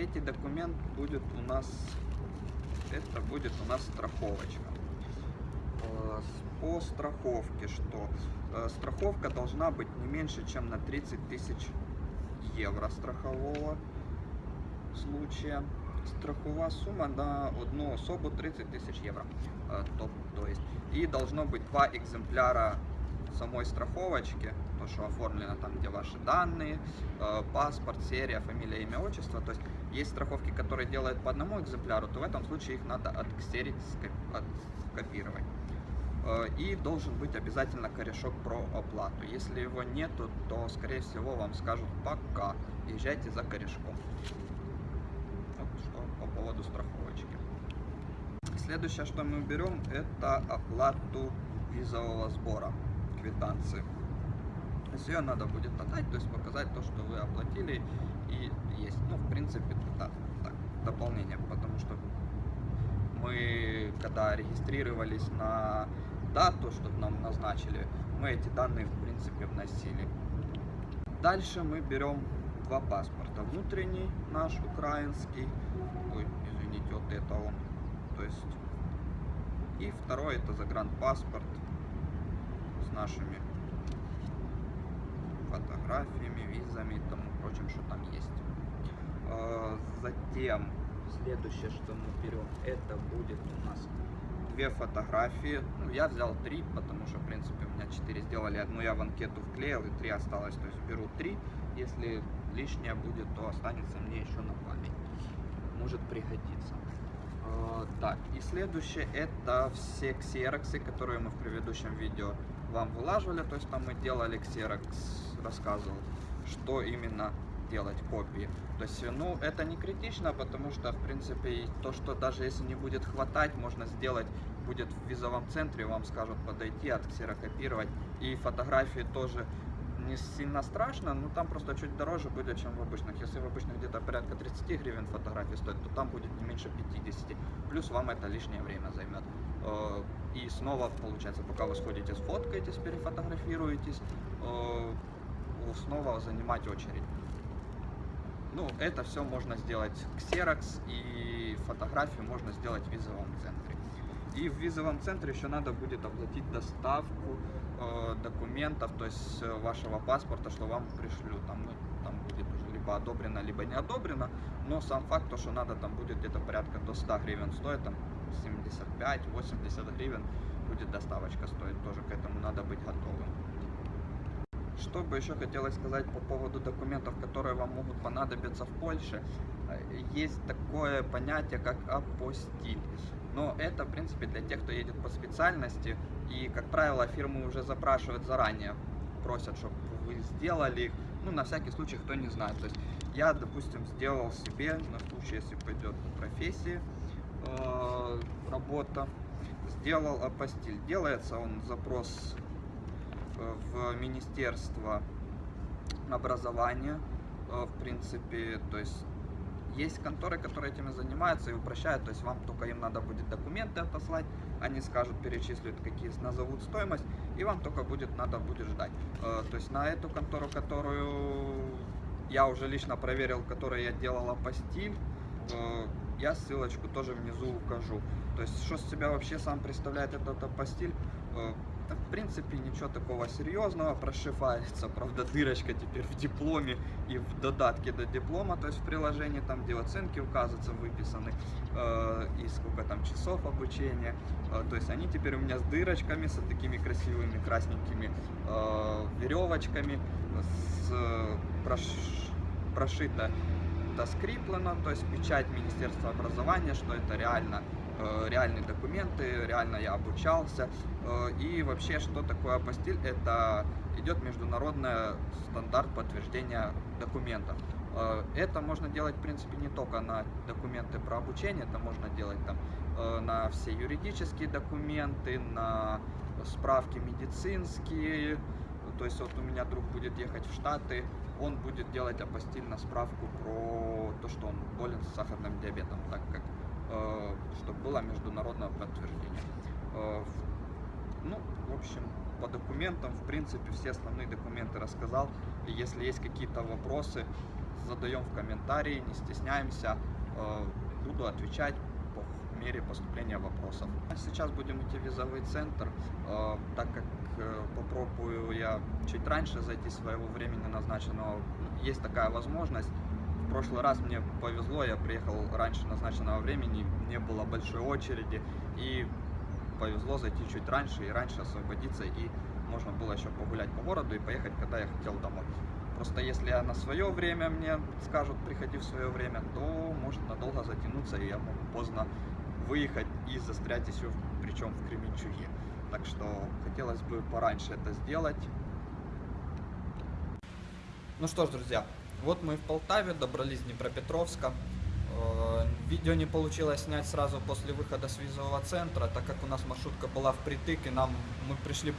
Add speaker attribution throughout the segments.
Speaker 1: третий документ будет у нас, это будет у нас страховочка. Э, По страховке что? Э, Страховка должна быть не меньше, чем на 30 тысяч евро страхового случая. Страхова сумма на одну особу 30 тысяч евро. Э, То, есть. И должно быть два экземпляра самой страховочки, то, что оформлено там, где ваши данные, паспорт, серия, фамилия, имя, отчество. То есть есть страховки, которые делают по одному экземпляру, то в этом случае их надо отксерить, откопировать. Э, И должен быть обязательно корешок про оплату. Если его нету, то, скорее всего, вам скажут пока. Езжайте за корешком. Вот что по поводу страховочки. Следующее, что мы берем, это оплату визового сбора, квитанции. Есть ее надо будет отдать, то есть показать то, что вы оплатили и есть. Принципе, да, так, дополнение, потому что мы, когда регистрировались на дату, чтобы нам назначили, мы эти данные, в принципе, вносили. Дальше мы берем два паспорта. Внутренний наш, украинский, ой, извините, вот это он, то есть, и второй это загранпаспорт с нашими фотографиями, визами и тому прочим, что там есть. Э, Затем, следующее, что мы берем, это будет у нас две фотографии. Ну, я взял три, потому что, в принципе, у меня четыре сделали. Одну я в анкету вклеил, и три осталось. То есть беру три. Если лишнее будет, то останется мне еще на память. Может пригодиться. Э, Так, и следующее это все ксероксы, которые мы в предыдущем видео вам вылаживали. То есть там мы делали ксерокс, рассказывал, что именно делать копии. То есть, ну, это не критично, потому что, в принципе, то, что даже если не будет хватать, можно сделать, будет в визовом центре, вам скажут подойти, отксерокопировать. И фотографии тоже не сильно страшно, но там просто чуть дороже будет, чем в обычных. Если в обычных где-то порядка 30 гривен фотографии стоит, то там будет не меньше 50. Плюс вам это лишнее время займет. Э, И снова, получается, пока вы сходите, сфоткаетесь, перефотографируетесь, э, снова занимать очередь. Ну, это все можно сделать ксерокс и фотографию можно сделать в визовом центре. И в визовом центре еще надо будет оплатить доставку э, документов, то есть э, вашего паспорта, что вам пришлют. Там, ну, там будет уже либо одобрено, либо не одобрено. Но сам факт, то, что надо там будет где-то порядка до 100 гривен стоит, там 75-80 гривен будет доставочка стоить. Тоже к этому надо быть готовым. Что бы еще хотелось сказать по поводу документов, которые вам могут понадобиться в Польше. Э, Есть такое понятие, как апостиль. Но это, в принципе, для тех, кто едет по специальности. И, как правило, фирмы уже запрашивают заранее, просят, чтобы вы сделали их. Ну, на всякий случай, кто не знает. То есть я, допустим, сделал себе, на случай, если пойдет по профессии э, работа, сделал апостиль. Делается он запрос в Министерство образования, э, в принципе, то есть есть конторы, которые этим и занимаются и упрощают, то есть вам только им надо будет документы отослать, они скажут, перечислят, какие назовут стоимость, и вам только будет надо будет ждать. Э, То есть на эту контору, которую я уже лично проверил, которой я делал апостиль, э, я ссылочку тоже внизу укажу. То есть что с себя вообще сам представляет этот апостиль? Э, да, в принципе, ничего такого серьезного. Прошивается, правда, дырочка теперь в дипломе и в додатке до диплома, то есть в приложении, там, где оценки указываются, выписаны, э, и сколько там часов обучения. Э, то есть они теперь у меня с дырочками, с такими красивыми красненькими э, веревочками, с, э, прош- прошито это скреплено, то есть печать Министерства образования, что это реально реальные документы, реально я обучался. Э, И вообще, что такое апостиль? Это идет международный стандарт подтверждения документов. Э, Это можно делать, в принципе, не только на документы про обучение, это можно делать там э, на все юридические документы, на справки медицинские. То есть вот у меня друг будет ехать в Штаты, он будет делать апостиль на справку про то, что он болен сахарным диабетом, так как э, чтобы было международное подтверждение. Э, ну, в общем, по документам, в принципе, все основные документы рассказал. Если есть какие-то вопросы, задаем в комментарии, не стесняемся. Э, Буду отвечать по мере поступления вопросов. Сейчас будем идти в визовый центр, э, так как э, попробую я чуть раньше зайти своего времени назначенного. Есть такая возможность. В прошлый раз мне повезло, я приехал раньше назначенного времени, не было большой очереди, и повезло зайти чуть раньше и раньше освободиться, и можно было еще погулять по городу и поехать, когда я хотел домой. Просто если я на свое время мне скажут, приходи в свое время, то может надолго затянуться, и я могу поздно выехать и застрять еще, причем в Кременчуге. Так что хотелось бы пораньше это сделать. Ну что ж, друзья, вот мы в Полтаве, добрались до Днепропетровска. Э, Видео не получилось снять сразу после выхода с визового центра, так как у нас маршрутка была впритык, и нам мы пришли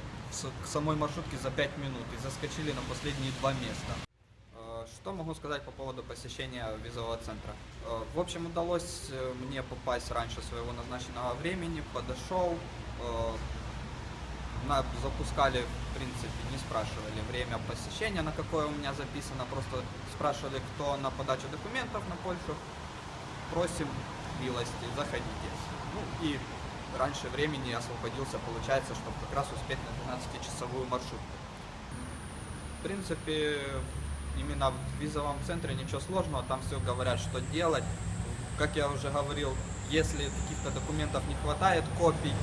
Speaker 1: к самой маршрутке за 5 минут и заскочили на последние два места. Э, Что могу сказать по поводу посещения визового центра? Э, В общем, удалось мне попасть раньше своего назначенного времени, подошел, запускали, в принципе, не спрашивали время посещения, на какое у меня записано, просто спрашивали, кто на подачу документов на Польшу. Просим милости, заходите. Ну и раньше времени освободился, получается, чтобы как раз успеть на 12-часовую маршрутку. В принципе, именно в визовом центре ничего сложного, там все говорят, что делать. Как я уже говорил, если каких-то документов не хватает, копий,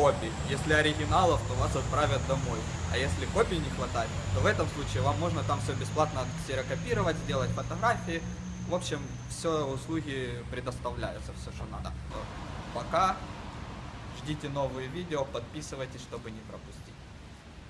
Speaker 1: копий. Если оригиналов, то вас отправят домой. А если копий не хватает, то в этом случае вам можно там все бесплатно ксерокопировать, сделать фотографии. В общем, все услуги предоставляются, все, что надо. Пока. Ждите новые видео, подписывайтесь, чтобы не пропустить.